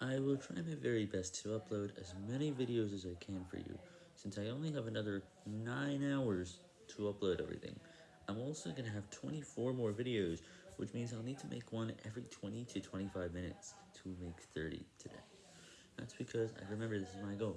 I will try my very best to upload as many videos as I can for you, since I only have another 9 hours to upload everything. I'm also going to have 24 more videos, which means I'll need to make one every 20 to 25 minutes to make 30 today. That's because I remember this is my goal.